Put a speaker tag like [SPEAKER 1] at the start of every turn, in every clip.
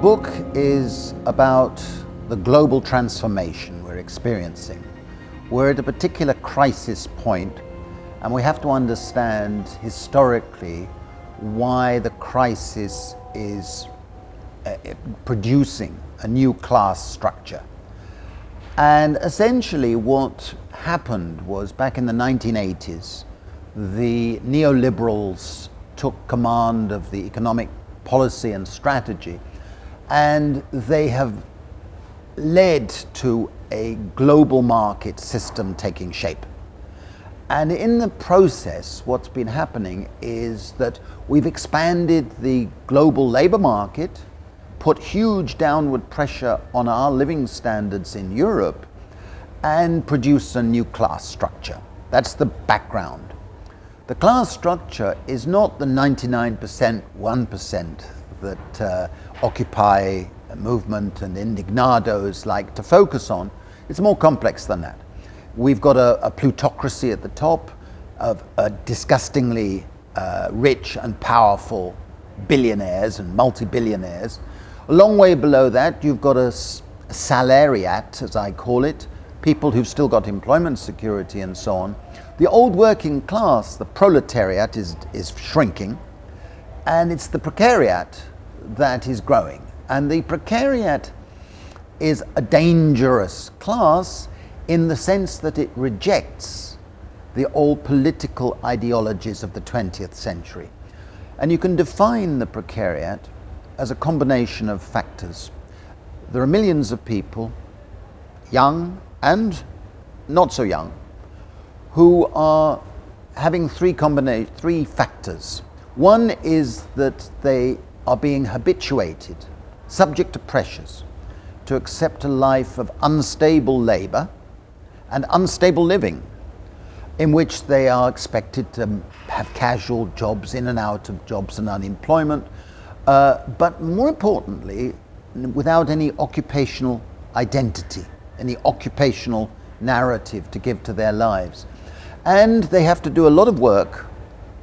[SPEAKER 1] Book is about the global transformation we're experiencing. We're at a particular crisis point and we have to understand historically why the crisis is uh, producing a new class structure. And essentially what happened was back in the 1980s, the neoliberals took command of the economic policy and strategy and they have led to a global market system taking shape. And in the process, what's been happening is that we've expanded the global labor market, put huge downward pressure on our living standards in Europe, and produced a new class structure. That's the background. The class structure is not the 99%, 1% that uh, Occupy movement and indignados like to focus on. It's more complex than that. We've got a, a plutocracy at the top of disgustingly uh, rich and powerful billionaires and multi-billionaires. A long way below that, you've got a salariat, as I call it, people who've still got employment security and so on, the old working class, the proletariat, is, is shrinking, and it's the precariat that is growing. And the precariat is a dangerous class in the sense that it rejects the old political ideologies of the 20th century. And you can define the precariat as a combination of factors. There are millions of people, young and not so young, who are having three, three factors. One is that they are being habituated, subject to pressures, to accept a life of unstable labour and unstable living, in which they are expected to have casual jobs, in and out of jobs and unemployment, uh, but more importantly, without any occupational identity, any occupational narrative to give to their lives and they have to do a lot of work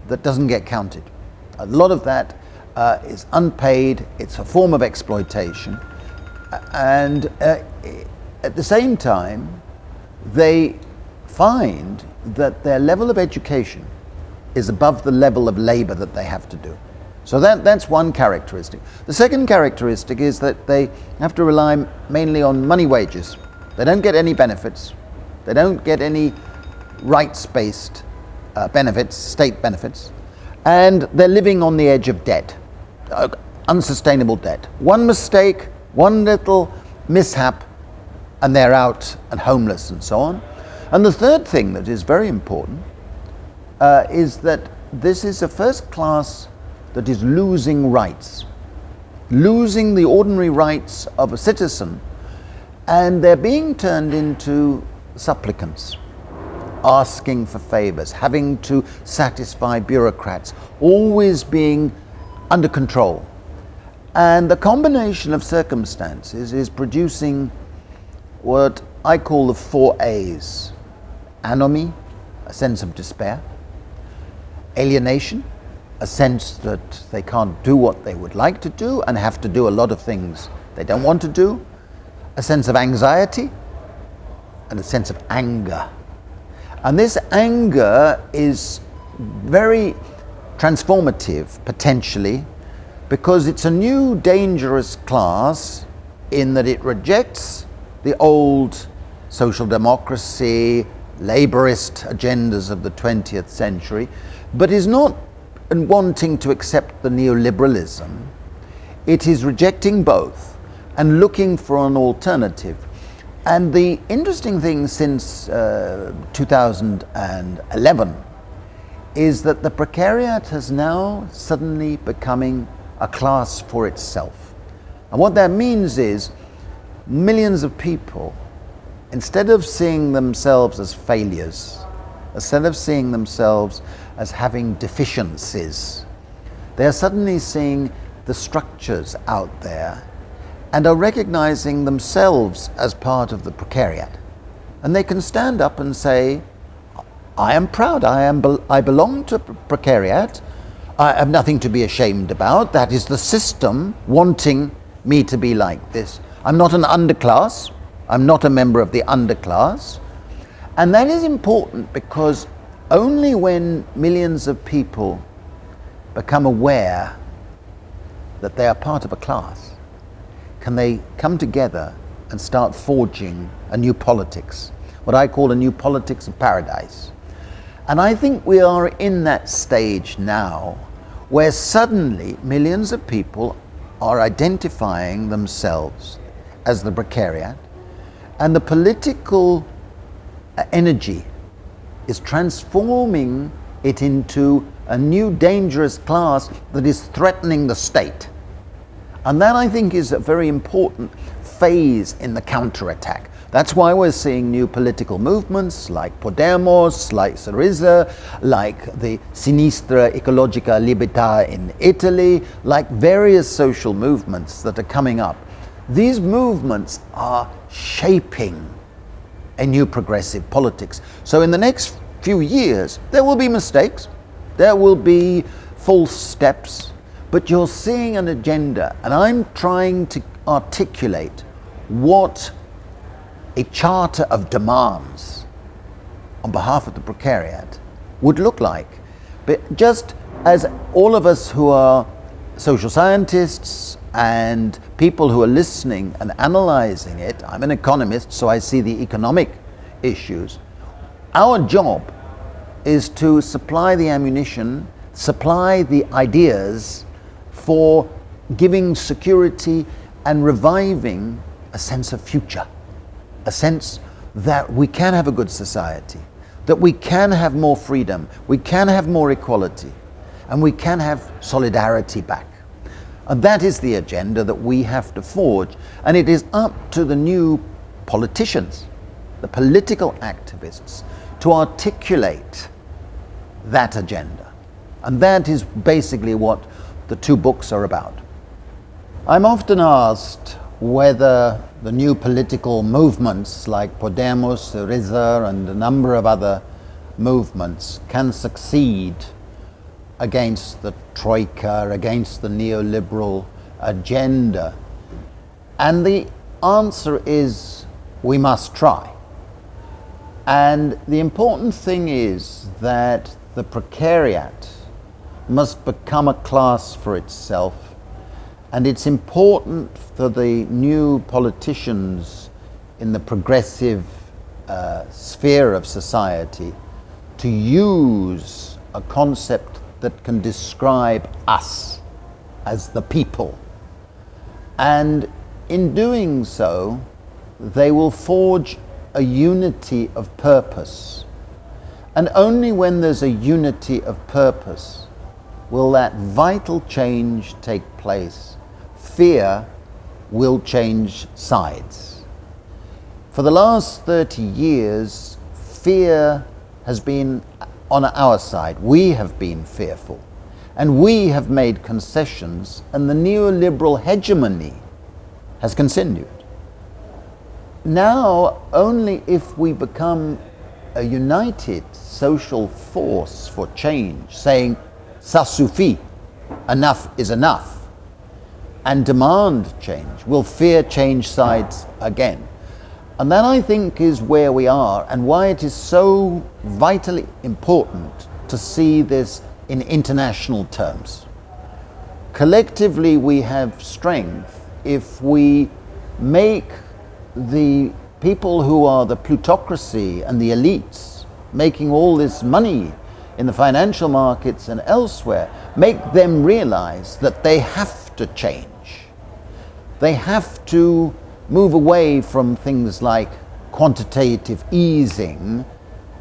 [SPEAKER 1] that doesn't get counted. A lot of that uh, is unpaid, it's a form of exploitation, and uh, at the same time, they find that their level of education is above the level of labor that they have to do. So that, that's one characteristic. The second characteristic is that they have to rely mainly on money wages. They don't get any benefits. They don't get any rights-based uh, benefits, state benefits, and they're living on the edge of debt, uh, unsustainable debt. One mistake, one little mishap, and they're out and homeless and so on. And the third thing that is very important uh, is that this is a first class that is losing rights, losing the ordinary rights of a citizen, and they're being turned into supplicants asking for favors, having to satisfy bureaucrats, always being under control. And the combination of circumstances is producing what I call the four A's. Anomie, a sense of despair. Alienation, a sense that they can't do what they would like to do and have to do a lot of things they don't want to do. A sense of anxiety and a sense of anger and this anger is very transformative, potentially, because it's a new dangerous class in that it rejects the old social democracy, laborist agendas of the 20th century, but is not wanting to accept the neoliberalism. It is rejecting both and looking for an alternative. And the interesting thing since uh, 2011 is that the precariat has now suddenly becoming a class for itself. And what that means is millions of people, instead of seeing themselves as failures, instead of seeing themselves as having deficiencies, they are suddenly seeing the structures out there and are recognizing themselves as part of the precariat. And they can stand up and say, I am proud, I, am, I belong to precariat, I have nothing to be ashamed about. That is the system wanting me to be like this. I'm not an underclass. I'm not a member of the underclass. And that is important because only when millions of people become aware that they are part of a class can they come together and start forging a new politics, what I call a new politics of paradise. And I think we are in that stage now where suddenly millions of people are identifying themselves as the precariat and the political uh, energy is transforming it into a new dangerous class that is threatening the state. And that I think is a very important phase in the counterattack. That's why we're seeing new political movements like Podemos, like Syriza, like the Sinistra Ecologica Libertà in Italy, like various social movements that are coming up. These movements are shaping a new progressive politics. So in the next few years, there will be mistakes, there will be false steps, but you're seeing an agenda, and I'm trying to articulate what a charter of demands on behalf of the precariat would look like. But just as all of us who are social scientists and people who are listening and analyzing it, I'm an economist, so I see the economic issues. Our job is to supply the ammunition, supply the ideas for giving security and reviving a sense of future, a sense that we can have a good society, that we can have more freedom, we can have more equality, and we can have solidarity back. And that is the agenda that we have to forge. And it is up to the new politicians, the political activists, to articulate that agenda. And that is basically what the two books are about. I'm often asked whether the new political movements like Podemos, Syriza, and a number of other movements can succeed against the troika, against the neoliberal agenda? And the answer is we must try. And the important thing is that the precariat must become a class for itself. And it's important for the new politicians in the progressive uh, sphere of society to use a concept that can describe us as the people. And in doing so, they will forge a unity of purpose. And only when there's a unity of purpose will that vital change take place. Fear will change sides. For the last 30 years, fear has been on our side. We have been fearful. And we have made concessions, and the neoliberal hegemony has continued. Now, only if we become a united social force for change, saying, ça suffit, enough is enough, and demand change, will fear change sides again. And that I think is where we are and why it is so vitally important to see this in international terms. Collectively, we have strength if we make the people who are the plutocracy and the elites making all this money in the financial markets and elsewhere, make them realize that they have to change. They have to move away from things like quantitative easing,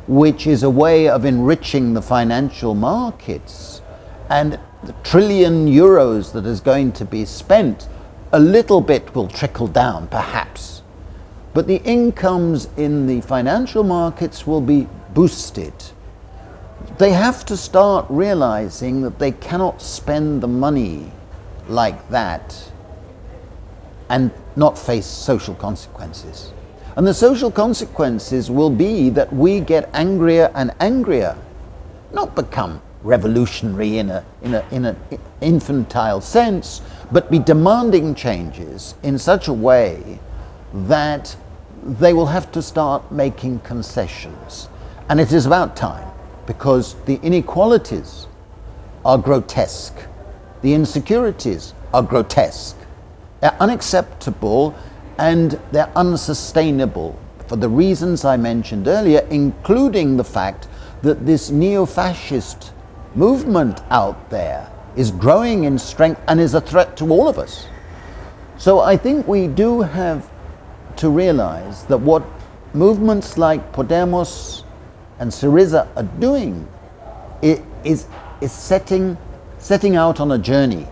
[SPEAKER 1] which is a way of enriching the financial markets, and the trillion euros that is going to be spent, a little bit will trickle down, perhaps. But the incomes in the financial markets will be boosted. They have to start realizing that they cannot spend the money like that and not face social consequences. And the social consequences will be that we get angrier and angrier, not become revolutionary in an in a, in infantile sense, but be demanding changes in such a way that they will have to start making concessions. And it is about time because the inequalities are grotesque, the insecurities are grotesque, they're unacceptable and they're unsustainable for the reasons I mentioned earlier, including the fact that this neo fascist movement out there is growing in strength and is a threat to all of us. So I think we do have to realize that what movements like Podemos and Syriza are doing is, setting, setting out on a journey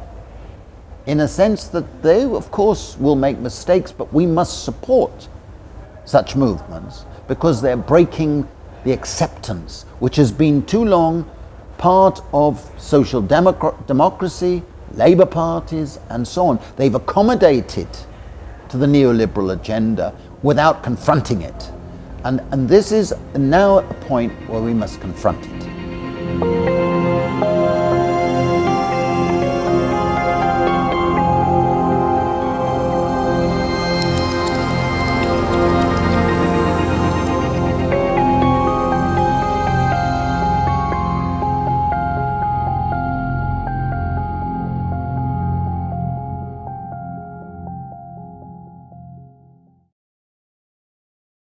[SPEAKER 1] in a sense that they, of course, will make mistakes, but we must support such movements because they're breaking the acceptance, which has been too long part of social democracy, labour parties, and so on. They've accommodated to the neoliberal agenda without confronting it. And, and this is now a point where we must confront it.